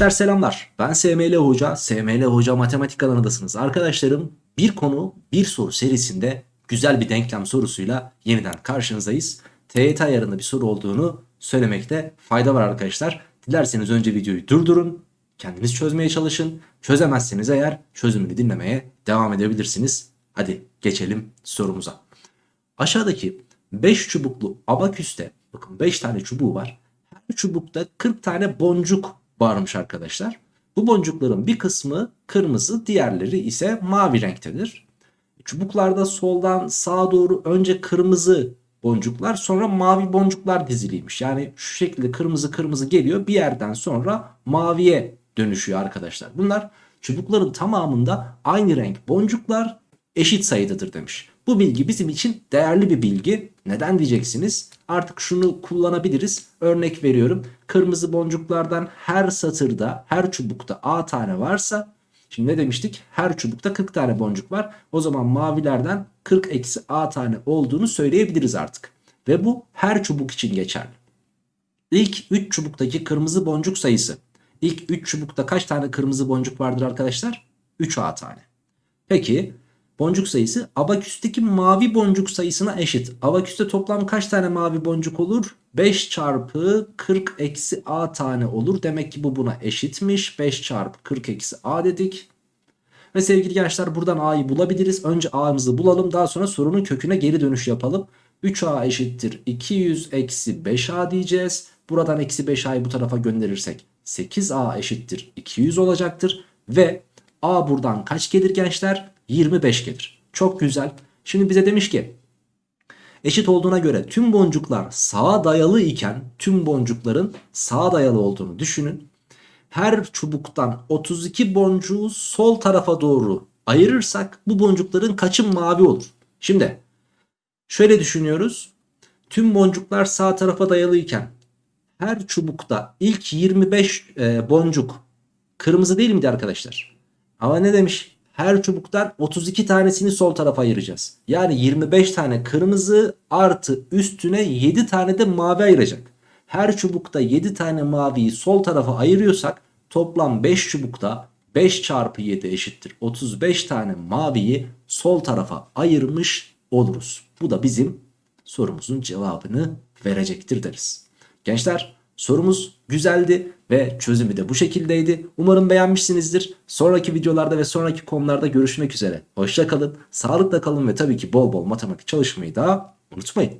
Gençler selamlar. Ben SML Hoca. SML Hoca Matematik kanalındasınız. Arkadaşlarım bir konu bir soru serisinde güzel bir denklem sorusuyla yeniden karşınızdayız. TYT ayarında bir soru olduğunu söylemekte fayda var arkadaşlar. Dilerseniz önce videoyu durdurun. Kendiniz çözmeye çalışın. Çözemezseniz eğer çözümünü dinlemeye devam edebilirsiniz. Hadi geçelim sorumuza. Aşağıdaki 5 çubuklu abaküste bakın 5 tane çubuğu var. Her çubukta 40 tane boncuk varmış arkadaşlar. Bu boncukların bir kısmı kırmızı diğerleri ise mavi renktedir. Çubuklarda soldan sağa doğru önce kırmızı boncuklar sonra mavi boncuklar diziliymiş. Yani şu şekilde kırmızı kırmızı geliyor bir yerden sonra maviye dönüşüyor arkadaşlar. Bunlar çubukların tamamında aynı renk boncuklar eşit sayıdadır demiş. Bu bilgi bizim için değerli bir bilgi. Neden diyeceksiniz? Artık şunu kullanabiliriz. Örnek veriyorum. Kırmızı boncuklardan her satırda, her çubukta A tane varsa Şimdi ne demiştik? Her çubukta 40 tane boncuk var. O zaman mavilerden 40 eksi A tane olduğunu söyleyebiliriz artık. Ve bu her çubuk için geçerli. İlk 3 çubuktaki kırmızı boncuk sayısı. İlk 3 çubukta kaç tane kırmızı boncuk vardır arkadaşlar? 3 A tane. Peki boncuk sayısı abaküsteki mavi boncuk sayısına eşit. Abaküste toplam kaç tane mavi boncuk olur? 5 çarpı 40 eksi a tane olur. Demek ki bu buna eşitmiş. 5 çarpı 40 eksi a dedik. Ve sevgili gençler buradan a'yı bulabiliriz. Önce a'mızı bulalım daha sonra sorunun köküne geri dönüş yapalım. 3a eşittir 200 eksi 5a diyeceğiz. Buradan eksi 5a'yı bu tarafa gönderirsek 8a eşittir 200 olacaktır. Ve a buradan kaç gelir gençler? 25 gelir. Çok güzel. Şimdi bize demiş ki eşit olduğuna göre tüm boncuklar sağa dayalı iken tüm boncukların sağa dayalı olduğunu düşünün. Her çubuktan 32 boncuğu sol tarafa doğru ayırırsak bu boncukların kaçı mavi olur? Şimdi şöyle düşünüyoruz. Tüm boncuklar sağ tarafa dayalı iken her çubukta ilk 25 e, boncuk kırmızı değil miydi arkadaşlar? Ama ne demiş? Her çubuktan 32 tanesini sol tarafa ayıracağız. Yani 25 tane kırmızı artı üstüne 7 tane de mavi ayıracak. Her çubukta 7 tane maviyi sol tarafa ayırıyorsak toplam 5 çubukta 5 çarpı 7 eşittir 35 tane maviyi sol tarafa ayırmış oluruz. Bu da bizim sorumuzun cevabını verecektir deriz. Gençler Sorumuz güzeldi ve çözümü de bu şekildeydi. Umarım beğenmişsinizdir. Sonraki videolarda ve sonraki konularda görüşmek üzere. Hoşçakalın, sağlıkla kalın ve tabii ki bol bol matematik çalışmayı da unutmayın.